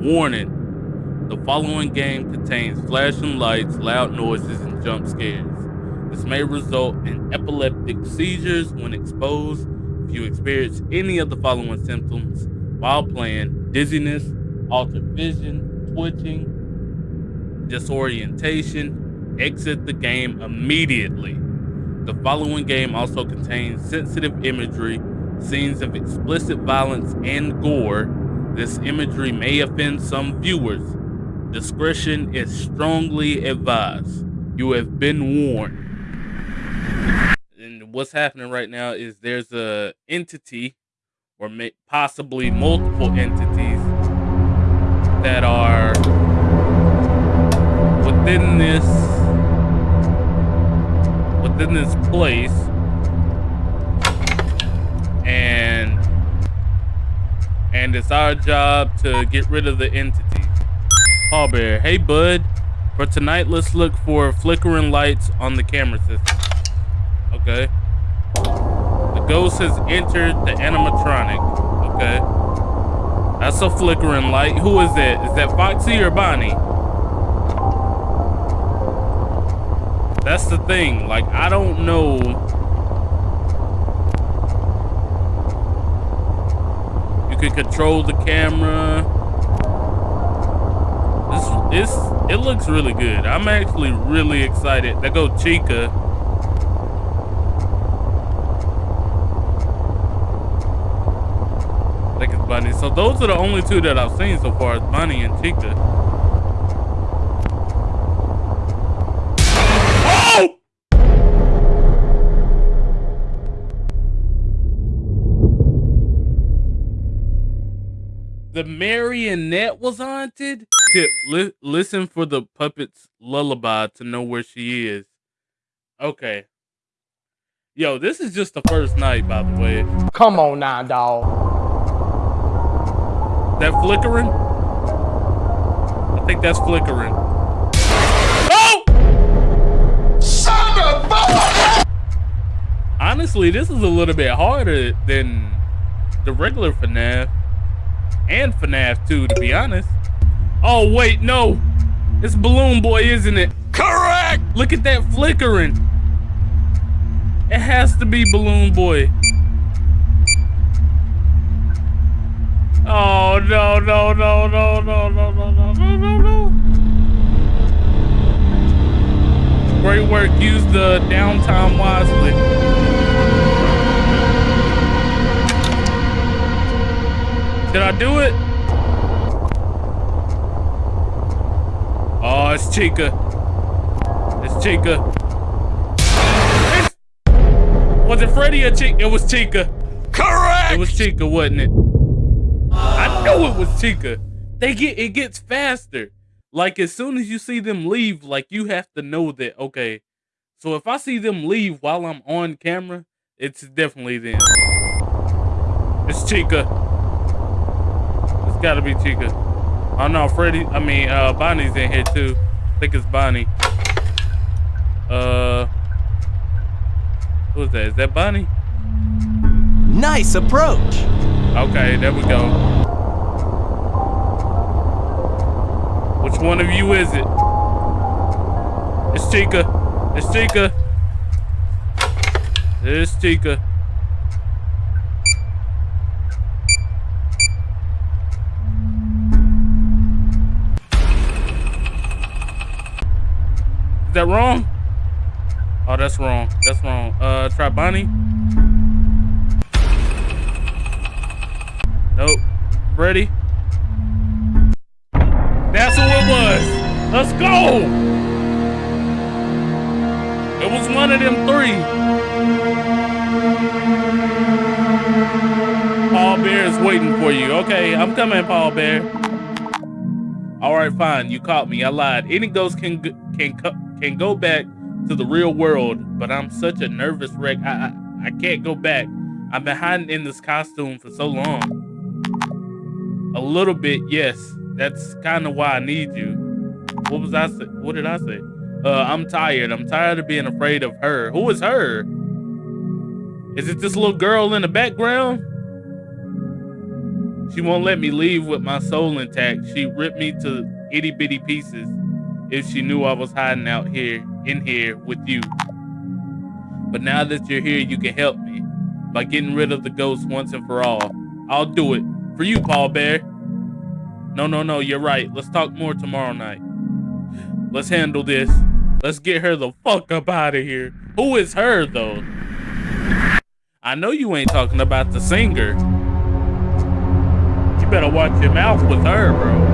Warning. The following game contains flashing lights, loud noises, and jump scares. This may result in epileptic seizures when exposed. If you experience any of the following symptoms while playing, dizziness, altered vision, twitching, disorientation, exit the game immediately. The following game also contains sensitive imagery, scenes of explicit violence and gore. This imagery may offend some viewers. Discretion is strongly advised. You have been warned. And what's happening right now is there's a entity or possibly multiple entities that are within this within this place and and it's our job to get rid of the entity. Paul Bear. Hey bud. For tonight let's look for flickering lights on the camera system. Okay. The ghost has entered the animatronic. Okay. That's a flickering light. Who is that? Is that Foxy or Bonnie? That's the thing. Like, I don't know. Can control the camera. This, this, it looks really good. I'm actually really excited. There go Chica. I think it's Bunny. So those are the only two that I've seen so far, is Bunny and Chica. The marionette was haunted. Tip: li- listen for the puppet's lullaby to know where she is. Okay. Yo, this is just the first night, by the way. Come on now, dog. That flickering? I think that's flickering. Oh! Son of a Honestly, this is a little bit harder than the regular FNAF and FNAF 2, to be honest. Oh, wait, no. It's Balloon Boy, isn't it? Correct! Look at that flickering. It has to be Balloon Boy. Oh, no, no, no, no, no, no, no, no, no, no, no. Great work. Use the downtime wisely. Did I do it? Oh, it's Chica. It's Chica. It's... Was it Freddy or Chica? It was Chica. Correct! It was Chica, wasn't it? I know it was Chica. They get it gets faster. Like as soon as you see them leave, like you have to know that okay. So if I see them leave while I'm on camera, it's definitely them. It's Chica gotta be Chica. Oh no, Freddy. I mean, uh, Bonnie's in here too. I think it's Bonnie. Uh, who's that? Is that Bonnie? Nice approach. Okay, there we go. Which one of you is it? It's Chica. It's Chica. It's Chica. Is that wrong? Oh, that's wrong. That's wrong. Uh, try Bonnie. Nope. Ready? That's who it was. Let's go. It was one of them three. Paul Bear is waiting for you. Okay, I'm coming, Paul Bear. All right, fine. You caught me. I lied. Any ghost can can can go back to the real world, but I'm such a nervous wreck. I, I, I can't go back. I've been hiding in this costume for so long. A little bit, yes. That's kind of why I need you. What was I say? What did I say? Uh, I'm tired. I'm tired of being afraid of her. Who is her? Is it this little girl in the background? She won't let me leave with my soul intact. She ripped me to itty bitty pieces if she knew I was hiding out here, in here with you. But now that you're here, you can help me by getting rid of the ghost once and for all. I'll do it. For you, Paul Bear. No, no, no, you're right. Let's talk more tomorrow night. Let's handle this. Let's get her the fuck up out of here. Who is her, though? I know you ain't talking about the singer. You better watch your mouth with her, bro.